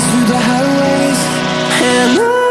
through the highways and on.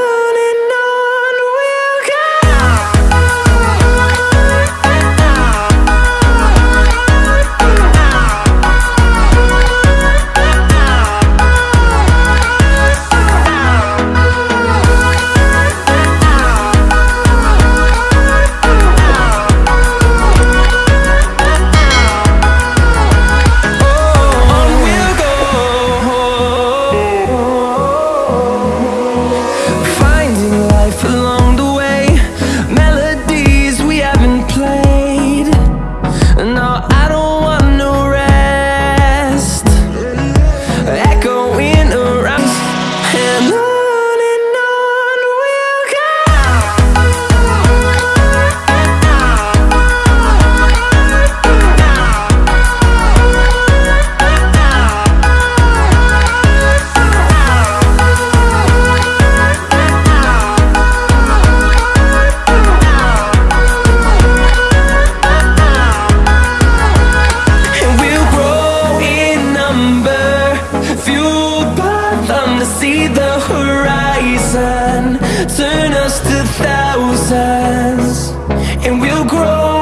life alone. see the horizon. Turn us to thousands And we'll grow